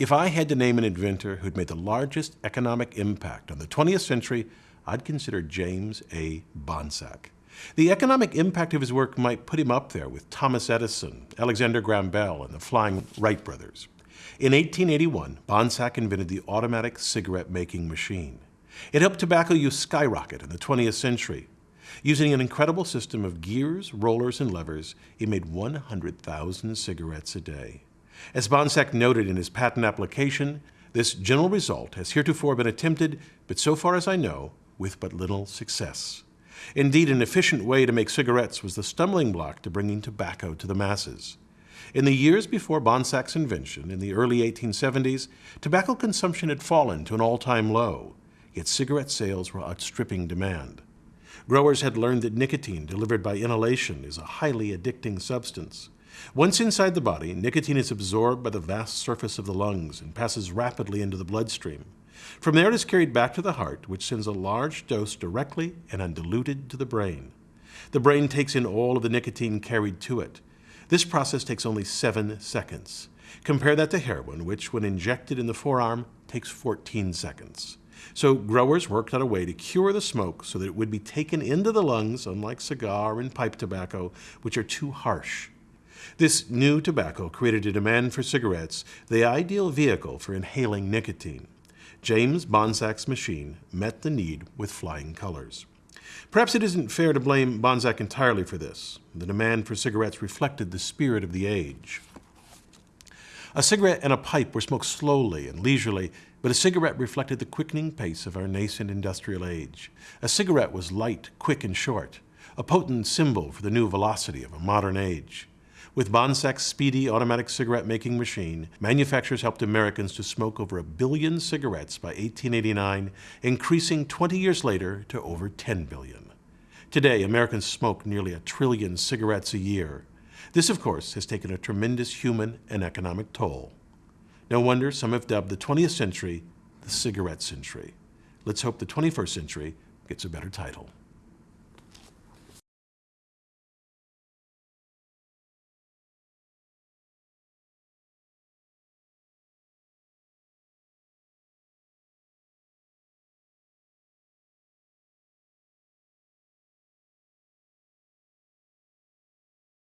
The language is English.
If I had to name an inventor who'd made the largest economic impact on the 20th century, I'd consider James A. Bonsack. The economic impact of his work might put him up there with Thomas Edison, Alexander Graham Bell, and the Flying Wright brothers. In 1881, Bonsack invented the automatic cigarette making machine. It helped tobacco use skyrocket in the 20th century. Using an incredible system of gears, rollers, and levers, he made 100,000 cigarettes a day. As Bonsack noted in his patent application, this general result has heretofore been attempted, but so far as I know, with but little success. Indeed, an efficient way to make cigarettes was the stumbling block to bringing tobacco to the masses. In the years before Bonsack's invention, in the early 1870s, tobacco consumption had fallen to an all-time low, yet cigarette sales were outstripping demand. Growers had learned that nicotine delivered by inhalation is a highly addicting substance. Once inside the body, nicotine is absorbed by the vast surface of the lungs and passes rapidly into the bloodstream. From there it is carried back to the heart, which sends a large dose directly and undiluted to the brain. The brain takes in all of the nicotine carried to it. This process takes only seven seconds. Compare that to heroin, which, when injected in the forearm, takes 14 seconds. So growers worked out a way to cure the smoke so that it would be taken into the lungs, unlike cigar and pipe tobacco, which are too harsh. This new tobacco created a demand for cigarettes, the ideal vehicle for inhaling nicotine. James Bonsack's machine met the need with flying colors. Perhaps it isn't fair to blame Bonsack entirely for this. The demand for cigarettes reflected the spirit of the age. A cigarette and a pipe were smoked slowly and leisurely, but a cigarette reflected the quickening pace of our nascent industrial age. A cigarette was light, quick, and short, a potent symbol for the new velocity of a modern age. With Bonsack's speedy automatic cigarette making machine, manufacturers helped Americans to smoke over a billion cigarettes by 1889, increasing 20 years later to over 10 billion. Today, Americans smoke nearly a trillion cigarettes a year. This, of course, has taken a tremendous human and economic toll. No wonder some have dubbed the 20th century the cigarette century. Let's hope the 21st century gets a better title.